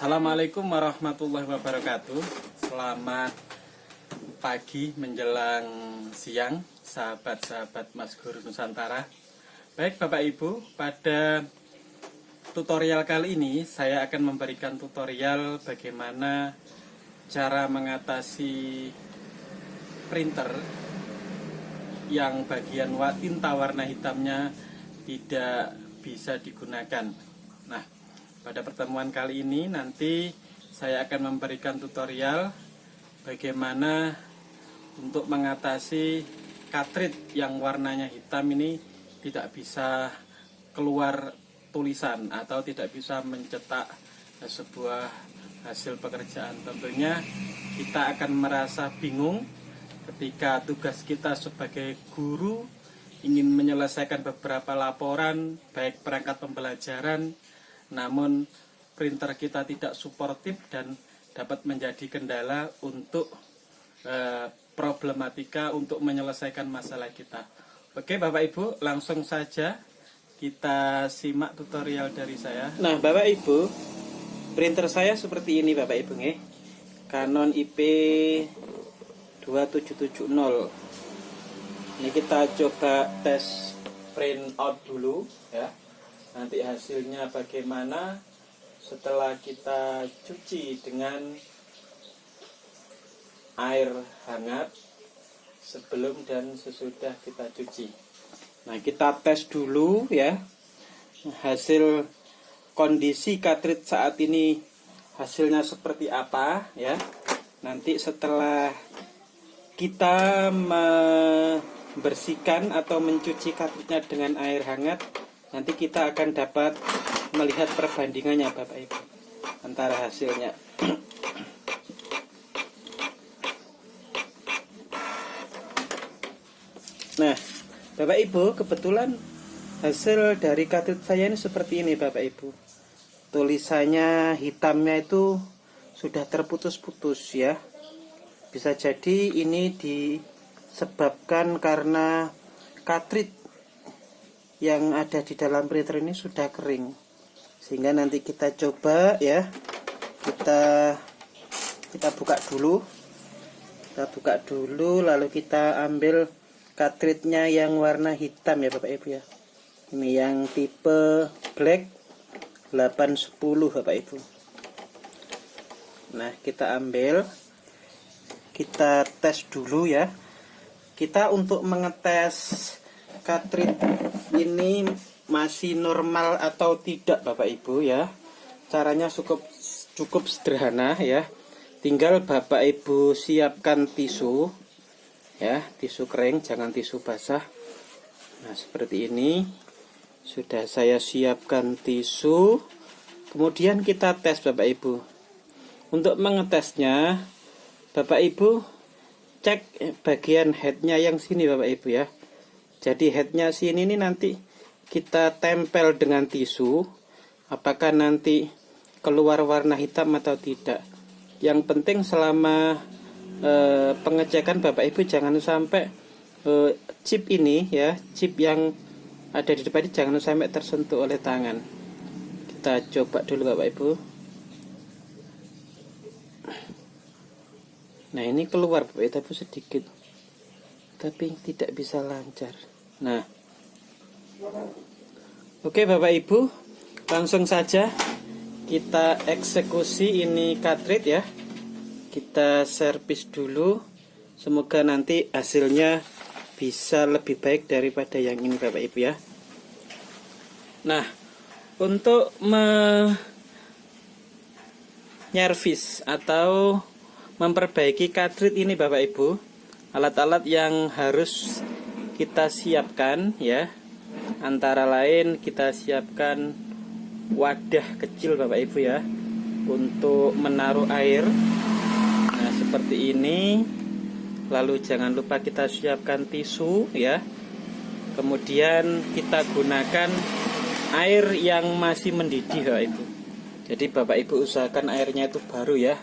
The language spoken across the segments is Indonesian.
Assalamualaikum warahmatullahi wabarakatuh. Selamat pagi menjelang siang Sahabat-sahabat Mas Guru Nusantara. Baik Bapak Ibu Pada tutorial kali ini Saya akan memberikan tutorial bagaimana Cara mengatasi printer Yang bagian tinta warna hitamnya Tidak bisa digunakan. Nah pada pertemuan kali ini nanti saya akan memberikan tutorial bagaimana untuk mengatasi cartridge yang warnanya hitam ini tidak bisa keluar tulisan atau tidak bisa mencetak sebuah hasil pekerjaan. Tentunya kita akan merasa bingung ketika tugas kita sebagai guru ingin menyelesaikan beberapa laporan baik perangkat pembelajaran namun printer kita tidak suportif dan dapat menjadi kendala untuk e, problematika untuk menyelesaikan masalah kita. Oke Bapak Ibu, langsung saja kita simak tutorial dari saya. Nah Bapak Ibu, printer saya seperti ini Bapak Ibu nih. Canon IP 2770. Ini kita coba tes print out dulu ya nanti hasilnya bagaimana setelah kita cuci dengan air hangat sebelum dan sesudah kita cuci. Nah kita tes dulu ya. Hasil kondisi cartridge saat ini hasilnya seperti apa ya. Nanti setelah kita membersihkan atau mencuci cartridge dengan air hangat nanti kita akan dapat melihat perbandingannya Bapak Ibu antara hasilnya. Nah Bapak Ibu kebetulan hasil dari katut saya ini seperti ini Bapak Ibu. Tulisannya hitamnya itu sudah terputus-putus ya. Bisa jadi ini disebabkan karena cartridge yang ada di dalam printer ini sudah kering. Sehingga nanti kita coba ya. Kita kita buka dulu. Kita buka dulu lalu kita ambil cartridge-nya yang warna hitam ya Bapak Ibu ya. Ini yang tipe black 810 Bapak Ibu. Nah kita ambil. Kita tes dulu ya. Kita untuk mengetes cartridge ini masih normal atau tidak Bapak Ibu ya? Caranya cukup cukup sederhana ya. Tinggal Bapak Ibu siapkan tisu ya. Tisu kering jangan tisu basah. Nah seperti ini. Sudah saya siapkan tisu. Kemudian kita tes Bapak Ibu. Untuk mengetesnya Bapak Ibu cek bagian headnya yang sini Bapak Ibu ya jadi headnya sini ini nanti kita tempel dengan tisu. Apakah nanti keluar warna hitam atau tidak? Yang penting selama e, pengecekan Bapak Ibu jangan sampai e, chip ini ya chip yang ada di depan ini jangan sampai tersentuh oleh tangan. Kita coba dulu Bapak Ibu. Nah ini keluar Bapak Ibu sedikit tapi tidak bisa lancar. Nah. Oke Bapak Ibu langsung saja kita eksekusi ini cartridge ya. Kita servis dulu. Semoga nanti hasilnya bisa lebih baik daripada yang ini Bapak Ibu ya. Nah untuk menyervis atau memperbaiki cartridge ini Bapak Ibu alat-alat yang harus kita siapkan ya. Antara lain kita siapkan wadah kecil Bapak Ibu ya untuk menaruh air. Nah seperti ini. Lalu jangan lupa kita siapkan tisu ya. Kemudian kita gunakan air yang masih mendidih Bapak Ibu. Jadi Bapak Ibu usahakan airnya itu baru ya.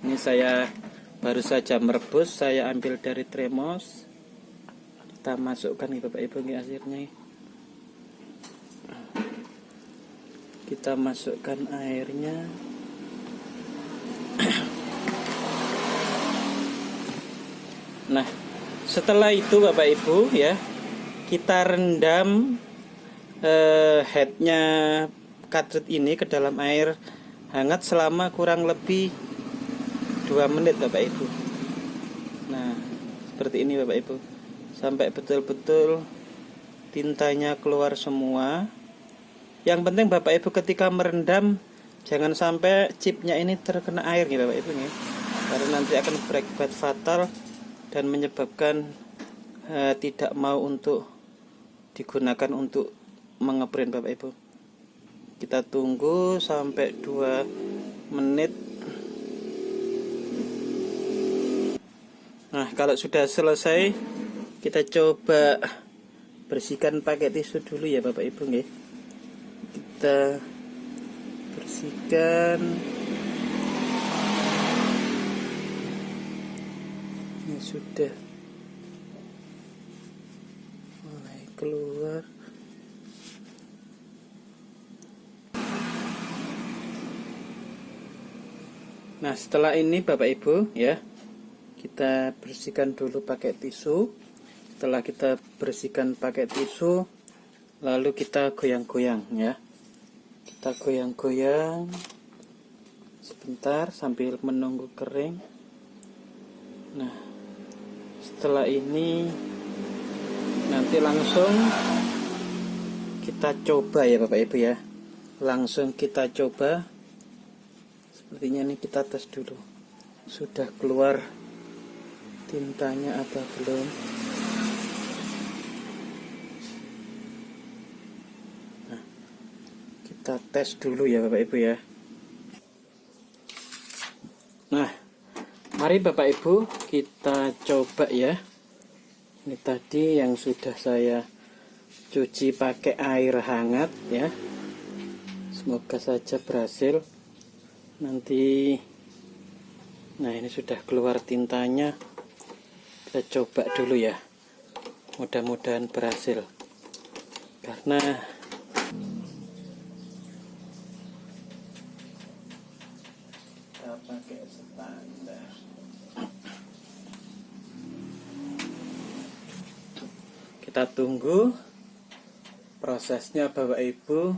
Ini saya baru saja merebus saya ambil dari tremos. Kita masukkan nih bapak ibu nih airnya kita masukkan airnya. Nah setelah itu bapak ibu ya kita rendam eh, headnya katrit ini ke dalam air hangat selama kurang lebih 2 menit Bapak Ibu. Nah, seperti ini Bapak Ibu. Sampai betul-betul tintanya keluar semua. Yang penting Bapak Ibu ketika merendam jangan sampai chipnya ini terkena air nih Bapak Ibu nih. Karena nanti akan berakibat fatal dan menyebabkan uh, tidak mau untuk digunakan untuk mengeprint Bapak Ibu. Kita tunggu sampai 2 menit Nah, kalau sudah selesai, kita coba bersihkan pakai tisu dulu ya Bapak Ibu nggih. Kita bersihkan. Ini sudah mulai keluar. Nah, setelah ini Bapak Ibu ya, kita bersihkan dulu pakai tisu. Setelah kita bersihkan pakai tisu lalu kita goyang-goyang ya. Kita goyang-goyang sebentar sambil menunggu kering. Nah setelah ini nanti langsung kita coba ya Bapak Ibu ya. Langsung kita coba. Sepertinya ini kita tes dulu. Sudah keluar tintanya apa belum? Nah, kita tes dulu ya Bapak Ibu ya. Nah mari Bapak Ibu kita coba ya. Ini tadi yang sudah saya cuci pakai air hangat ya. Semoga saja berhasil. Nanti nah ini sudah keluar tintanya kita coba dulu ya. Mudah-mudahan berhasil. Karena kita pakai standar. Kita tunggu prosesnya Bapak Ibu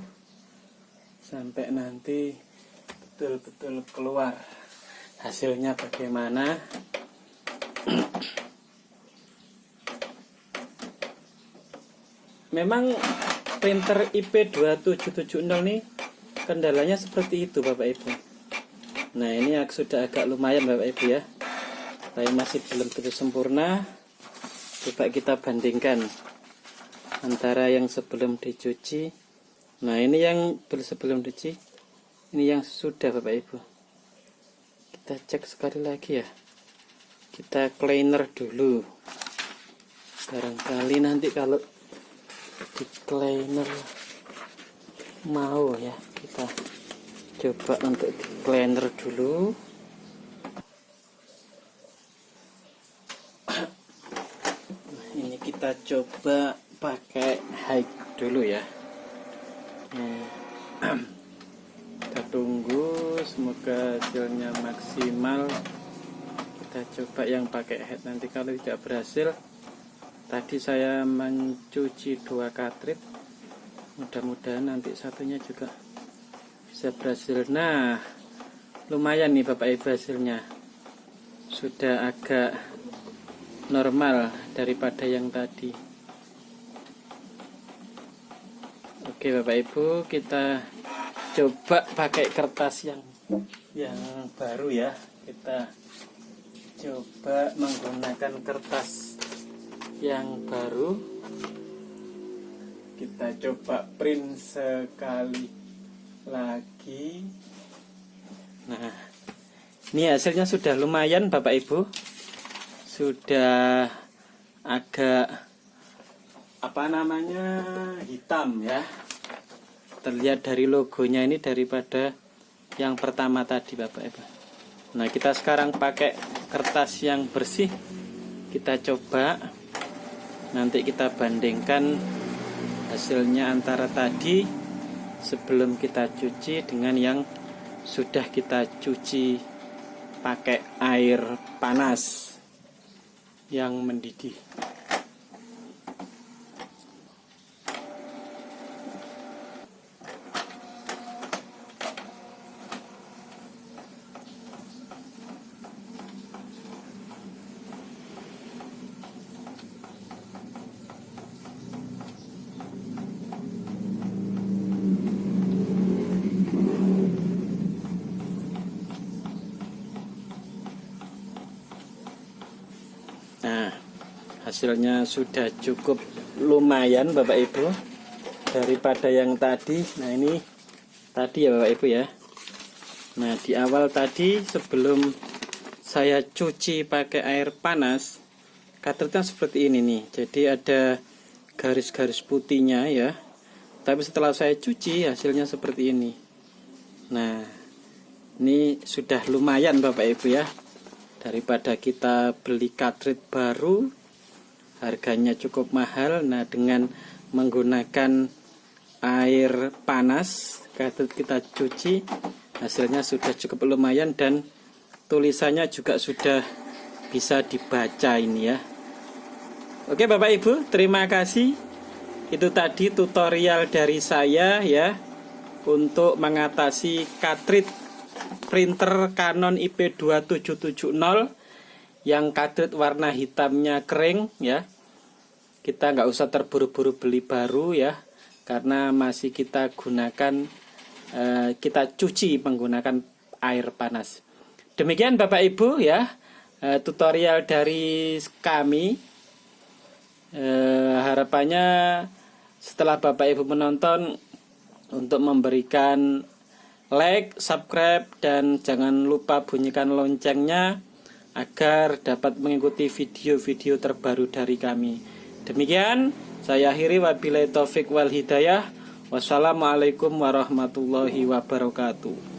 sampai nanti betul-betul keluar hasilnya bagaimana memang printer IP2770 nih kendalanya seperti itu Bapak Ibu. Nah ini sudah agak lumayan Bapak Ibu ya. Tapi masih belum begitu sempurna. Coba kita bandingkan antara yang sebelum dicuci. Nah ini yang sebelum dicuci ini yang sudah Bapak Ibu. Kita cek sekali lagi ya. Kita cleaner dulu. Barangkali nanti kalau di cleaner mau ya kita coba untuk di cleaner dulu. Nah, ini kita coba pakai high dulu ya. Kita tunggu semoga hasilnya maksimal. Kita coba yang pakai head nanti kalau tidak berhasil tadi saya mencuci dua katrit. Mudah-mudahan nanti satunya juga bisa berhasil. Nah lumayan nih bapak ibu hasilnya. Sudah agak normal daripada yang tadi. Oke bapak ibu kita coba pakai kertas yang yang baru ya. Kita coba menggunakan kertas yang baru. Kita coba print sekali lagi. Nah ini hasilnya sudah lumayan Bapak Ibu. Sudah agak apa namanya hitam ya. Terlihat dari logonya ini daripada yang pertama tadi Bapak Ibu. Nah kita sekarang pakai kertas yang bersih. Kita coba nanti kita bandingkan hasilnya antara tadi sebelum kita cuci dengan yang sudah kita cuci pakai air panas yang mendidih. Hasilnya sudah cukup lumayan Bapak Ibu daripada yang tadi. Nah, ini tadi ya Bapak Ibu ya. Nah, di awal tadi sebelum saya cuci pakai air panas, katretnya seperti ini nih. Jadi ada garis-garis putihnya ya. Tapi setelah saya cuci hasilnya seperti ini. Nah, ini sudah lumayan Bapak Ibu ya daripada kita beli cartridge baru harganya cukup mahal. Nah dengan menggunakan air panas kita cuci hasilnya sudah cukup lumayan dan tulisannya juga sudah bisa dibaca ini ya. Oke Bapak Ibu terima kasih. Itu tadi tutorial dari saya ya untuk mengatasi cartridge printer Canon IP2770 yang kadut warna hitamnya kering ya. Kita nggak usah terburu-buru beli baru ya. Karena masih kita gunakan eh, kita cuci menggunakan air panas. Demikian Bapak Ibu ya. Eh, tutorial dari kami. Eh, harapannya setelah Bapak Ibu menonton untuk memberikan like, subscribe, dan jangan lupa bunyikan loncengnya agar dapat mengikuti video-video terbaru dari kami. Demikian, saya akhiri wabillahi taufik wal hidayah. Wassalamualaikum warahmatullahi wabarakatuh.